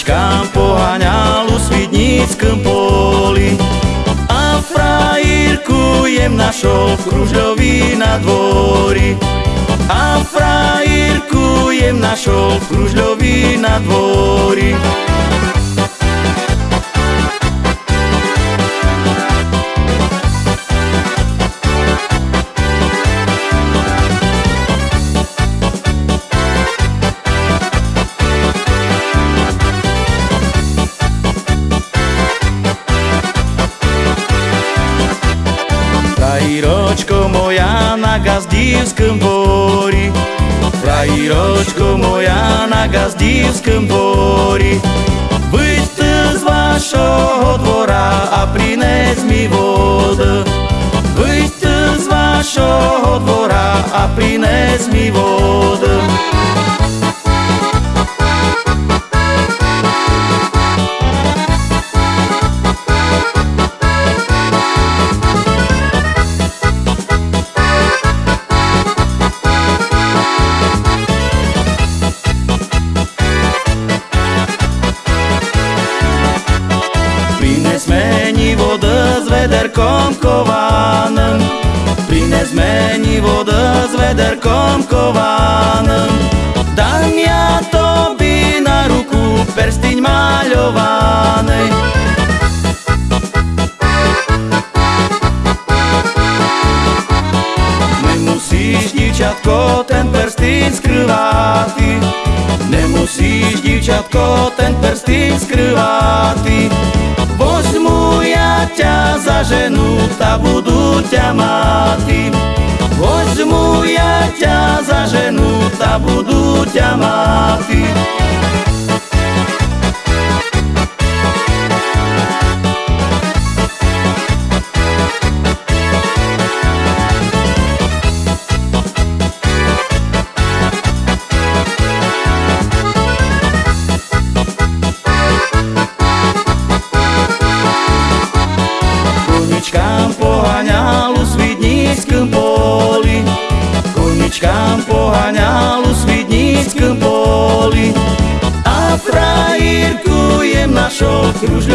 Птичкам поганяло у свідніцьким полі, а фраїрку єм нашов в кружльові на дворі, а фраїрку єм нашов в кружльові на дворі. Frajíročko moja na gazdívskom dvori Frajíročko moja na gazdívskom dvori Vyď ty z vašho dvora a prines mi vodu Vyď ty z vašho dvora a prines mi vodu з ведерком кованим, принес мені вода з ведерком кованим, дам я тобі на руку перстінь мальований. Не мусиш, дівчатко, тен перстінь скривати, не мусиш, дівчатко, тен перстінь скривати. ťa za ženu, ta budu ťa máti Возьmu ja ťa za ženu, ta budu ťa máti Sus